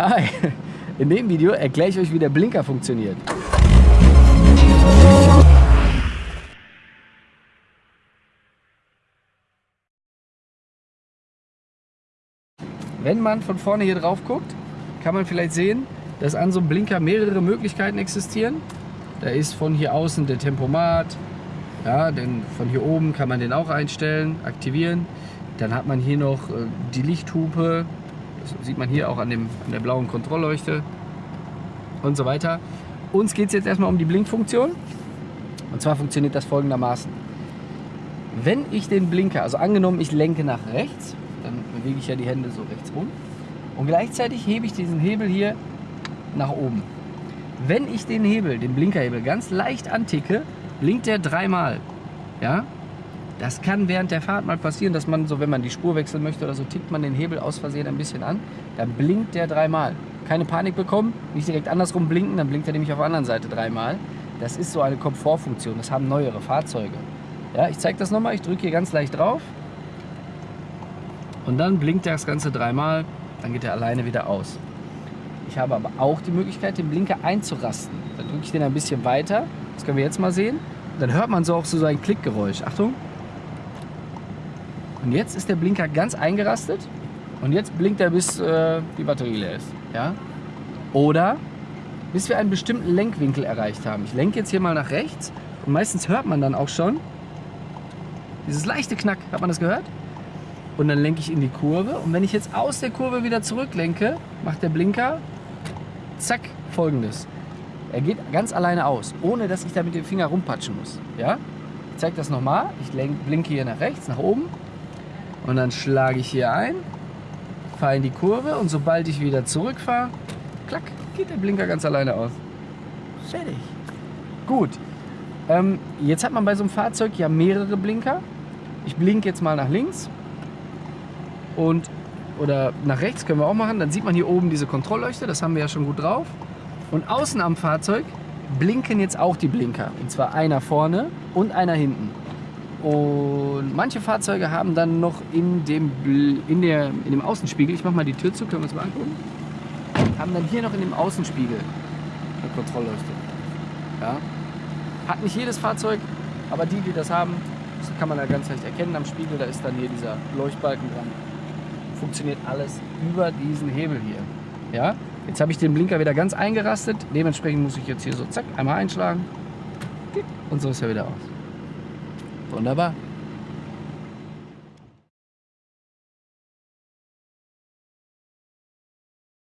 Hi! In dem Video erkläre ich euch, wie der Blinker funktioniert. Wenn man von vorne hier drauf guckt, kann man vielleicht sehen, dass an so einem Blinker mehrere Möglichkeiten existieren. Da ist von hier außen der Tempomat, ja, denn von hier oben kann man den auch einstellen, aktivieren. Dann hat man hier noch äh, die Lichthupe, das sieht man hier auch an, dem, an der blauen Kontrollleuchte und so weiter. Uns geht es jetzt erstmal um die Blinkfunktion. Und zwar funktioniert das folgendermaßen. Wenn ich den Blinker, also angenommen ich lenke nach rechts, dann bewege ich ja die Hände so rechts rum und gleichzeitig hebe ich diesen Hebel hier nach oben. Wenn ich den Hebel, den Blinkerhebel ganz leicht anticke, blinkt der dreimal. Ja? Das kann während der Fahrt mal passieren, dass man so, wenn man die Spur wechseln möchte oder so, tickt man den Hebel aus Versehen ein bisschen an, dann blinkt der dreimal. Keine Panik bekommen, nicht direkt andersrum blinken, dann blinkt er nämlich auf der anderen Seite dreimal. Das ist so eine Komfortfunktion, das haben neuere Fahrzeuge. Ja, ich zeige das nochmal, ich drücke hier ganz leicht drauf und dann blinkt das Ganze dreimal, dann geht er alleine wieder aus. Ich habe aber auch die Möglichkeit, den Blinker einzurasten. Dann drücke ich den ein bisschen weiter, das können wir jetzt mal sehen. Dann hört man so auch so ein Klickgeräusch. Achtung. Und jetzt ist der Blinker ganz eingerastet und jetzt blinkt er, bis äh, die Batterie leer ist. Ja? Oder bis wir einen bestimmten Lenkwinkel erreicht haben. Ich lenke jetzt hier mal nach rechts und meistens hört man dann auch schon dieses leichte Knack. Hat man das gehört? Und dann lenke ich in die Kurve und wenn ich jetzt aus der Kurve wieder zurücklenke, macht der Blinker zack folgendes. Er geht ganz alleine aus, ohne dass ich da mit dem Finger rumpatschen muss. Ja? Ich zeige das nochmal. Ich blinke hier nach rechts, nach oben und dann schlage ich hier ein, fahre in die Kurve und sobald ich wieder zurückfahre, klack, geht der Blinker ganz alleine aus. Fertig. Gut. Ähm, jetzt hat man bei so einem Fahrzeug ja mehrere Blinker. Ich blinke jetzt mal nach links und oder nach rechts können wir auch machen. Dann sieht man hier oben diese Kontrollleuchte, das haben wir ja schon gut drauf. Und außen am Fahrzeug blinken jetzt auch die Blinker. Und zwar einer vorne und einer hinten. Und manche Fahrzeuge haben dann noch in dem, in der, in dem Außenspiegel, ich mache mal die Tür zu, können wir uns mal angucken, haben dann hier noch in dem Außenspiegel eine Kontrollleuchte. Ja. Hat nicht jedes Fahrzeug, aber die, die das haben, das kann man ja ganz leicht erkennen am Spiegel, da ist dann hier dieser Leuchtbalken dran. Funktioniert alles über diesen Hebel hier. Ja. Jetzt habe ich den Blinker wieder ganz eingerastet, dementsprechend muss ich jetzt hier so zack, einmal einschlagen und so ist er wieder aus. Wunderbar.